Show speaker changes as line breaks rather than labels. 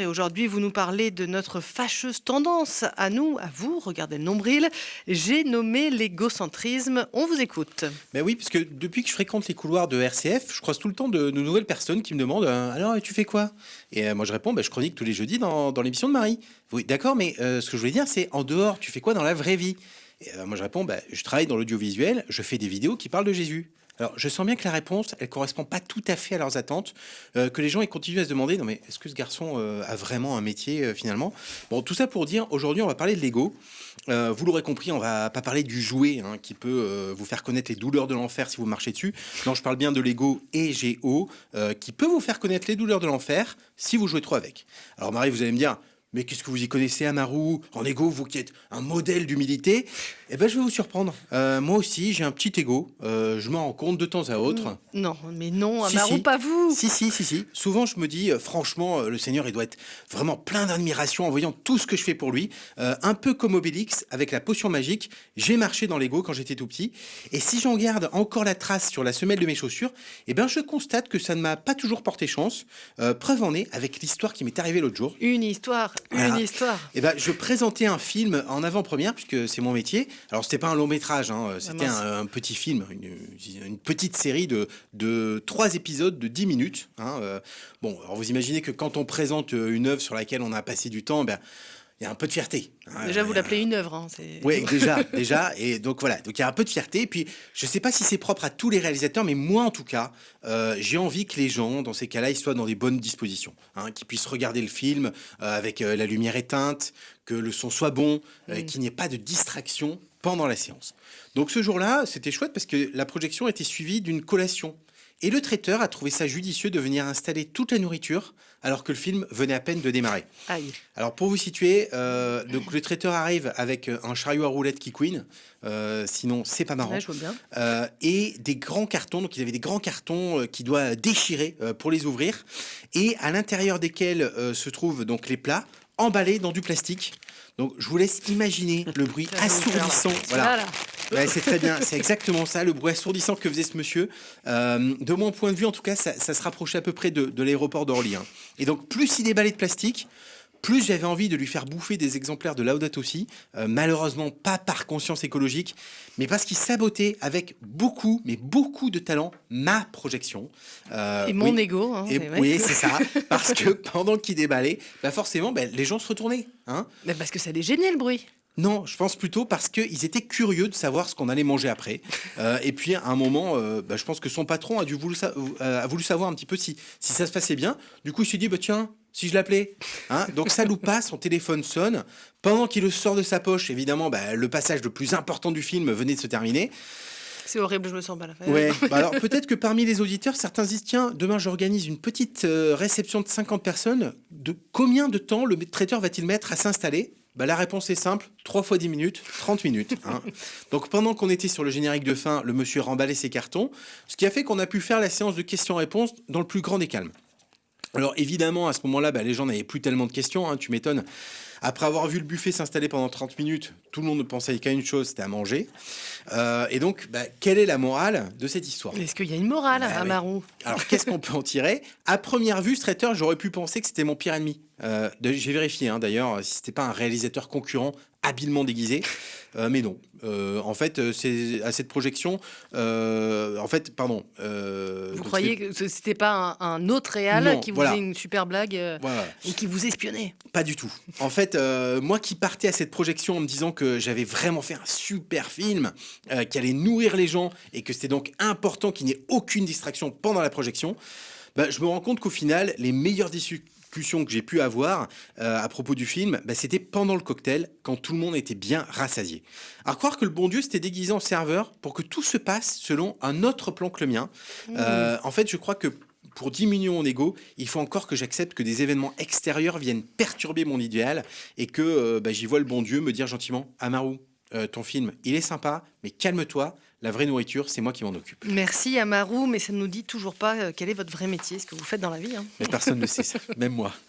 Et aujourd'hui, vous nous parlez de notre fâcheuse tendance à nous, à vous, regardez le nombril. J'ai nommé l'égocentrisme. On vous écoute.
Ben oui, parce que depuis que je fréquente les couloirs de RCF, je croise tout le temps de, nouvelles personnes qui me demandent euh, Alors, tu fais quoi? Et euh, moi, je réponds ben, Je chronique tous les jeudis dans, l'émission de Marie. Oui, d'accord, mais euh, ce que je voulais dire, c'est en dehors, tu fais quoi dans la vraie vie? Et moi, je réponds ben, Je travaille dans l'audiovisuel, je fais des vidéos qui parlent de Jésus. Alors, je sens bien que la réponse, elle correspond pas tout à fait à leurs attentes, euh, que les gens ils continuent à se demander, non mais est-ce que ce garçon euh, a vraiment un métier euh, finalement? Bon, tout ça pour dire, aujourd'hui, on va parler de l'ego. Vous l'aurez compris, on va pas parler du jouet hein, qui peut vous faire connaître les douleurs de l'enfer si vous marchez dessus. Non, je parle bien de l'ego EGO, euh, qui peut vous faire connaître les douleurs de l'enfer si vous jouez trop avec. Alors Marie, vous allez me dire, mais qu'est-ce que vous y connaissez, Amaru? En ego, vous qui êtes un modèle d'humilité? Eh ben, je vais vous surprendre. Euh, moi aussi, j'ai un petit ego. Euh, je m'en rends compte de temps à autre.
Non, mais non,
Si, si.
pas vous.
Si, si, si, si. Souvent, je me dis, euh, franchement, le Seigneur, il doit être vraiment plein d'admiration en voyant tout ce que je fais pour lui. Un peu comme Obélix, avec la potion magique, j'ai marché dans l'ego quand j'étais tout petit. Et si j'en garde encore la trace sur la semelle de mes chaussures, eh ben, je constate que ça ne m'a pas toujours porté chance. Preuve en est avec l'histoire qui m'est arrivée l'autre jour.
Une histoire, une histoire.
Eh ben, je présentais un film en avant-première, puisque c'est mon métier. Alors, c'était pas un long métrage, hein, c'était
mince.
un, un petit film, une, une petite série de, de trois épisodes de 10 minutes. hein, euh. bon, alors vous imaginez que quand on présente euh, une œuvre sur laquelle on a passé du temps, ben, il y a un peu de fierté. hein.
Déjà, vous l'appelez une œuvre. hein,
oui, déjà, déjà. Et donc voilà, donc il y a un peu de fierté. Et puis, je sais pas si c'est propre à tous les réalisateurs, mais moi en tout cas, euh, j'ai envie que les gens, dans ces cas-là, ils soient dans des bonnes dispositions, hein, qu'ils puissent regarder le film euh, avec euh, la lumière éteinte, que le son soit bon, euh, qu'il n'y ait pas de distraction pendant la séance. Donc ce jour-là, c'était chouette parce que la projection était suivie d'une collation. Et le traiteur a trouvé ça judicieux de venir installer toute la nourriture alors que le film venait à peine de démarrer.
Aïe.
Alors pour vous situer, euh, donc le traiteur arrive avec euh, un chariot à roulettes qui couine, euh, sinon c'est pas marrant,
Ouais, je vois bien.
Euh, et des grands cartons. Donc il avait des grands cartons qu'il doit déchirer pour les ouvrir, et à l'intérieur desquels se trouvent donc les plats emballés dans du plastique. Donc je vous laisse imaginer le bruit assourdissant.
Voilà.
Ouais, c'est très bien, c'est exactement ça, le bruit assourdissant que faisait ce monsieur. Euh, de mon point de vue, en tout cas, ça, ça se rapprochait à peu près de, de l'aéroport d'Orly. hein. Et donc, plus il déballait de plastique, plus j'avais envie de lui faire bouffer des exemplaires de Laudato Si. Euh, malheureusement, pas par conscience écologique, mais parce qu'il sabotait avec beaucoup, mais beaucoup de talent, ma projection. Euh,
Et mon
oui.
ego. hein,
Et-
c'est vrai.
oui, c'est ça. Parce que pendant qu'il déballait, bah forcément, bah, les gens se retournaient. Hein
Mais parce que ça les gênait le bruit.
Non, je pense plutôt parce qu'ils étaient curieux de savoir ce qu'on allait manger après. Euh, et puis à un moment, euh, bah, je pense que son patron a, dû voulu, sa- euh, a voulu savoir un petit peu si, si ça se passait bien. Du coup, il s'est dit, bah, tiens, si je l'appelais. Hein Donc ça loupe pas, son téléphone sonne. Pendant qu'il le sort de sa poche, évidemment, bah, le passage le plus important du film venait de se terminer.
C'est horrible, je me sens pas là.
Ouais, bah alors peut-être que parmi les auditeurs, certains disent tiens, demain j'organise une petite euh, réception de 50 personnes. De combien de temps le traiteur va-t-il mettre à s'installer? Bah, La réponse est simple 3 fois 10 minutes, 30 minutes. hein. Donc pendant qu'on était sur le générique de fin, le monsieur remballait ses cartons, ce qui a fait qu'on a pu faire la séance de questions-réponses dans le plus grand des calmes. Alors évidemment, à ce moment-là, bah, les gens n'avaient plus tellement de questions, hein, tu m'étonnes. Après avoir vu le buffet s'installer pendant 30 minutes, tout le monde ne pensait qu'à une chose, c'était à manger. Euh, et donc, bah, quelle est la morale de cette histoire?
Est-ce qu'il y a une morale,
Bah oui.
Amarou
Alors, qu'est-ce qu'on peut en tirer? À première vue, ce traiteur, j'aurais pu penser que c'était mon pire ennemi. Euh, J'ai vérifié, hein, d'ailleurs, si c'était pas un réalisateur concurrent habilement déguisé. Euh, mais non. Euh, en fait, c'est à cette projection. en fait, pardon.
Vous croyez que ce- c'était pas un, un autre réal
Non,
qui vous
voilà.
faisait une super blague
Voilà.
et qui vous espionnait?
Pas du tout. En fait, euh, moi qui partais à cette projection en me disant que j'avais vraiment fait un super film, euh, qui allait nourrir les gens et que c'était donc important qu'il n'y ait aucune distraction pendant la projection, bah, je me rends compte qu'au final, les meilleures discussions que j'ai pu avoir euh, à propos du film, bah, c'était pendant le cocktail, quand tout le monde était bien rassasié. À croire que le bon Dieu s'était déguisé en serveur pour que tout se passe selon un autre plan que le mien. Euh, en fait, je crois que pour diminuer mon ego, il faut encore que j'accepte que des événements extérieurs viennent perturber mon idéal et que euh, bah, j'y vois le bon Dieu me dire gentiment Amaru, euh, ton film, il est sympa, mais calme-toi, la vraie nourriture, c'est moi qui m'en occupe.
Merci Amarou, mais ça ne nous dit toujours pas euh, quel est votre vrai métier, ce que vous faites dans la vie. hein.
Mais personne ne sait ça, même moi.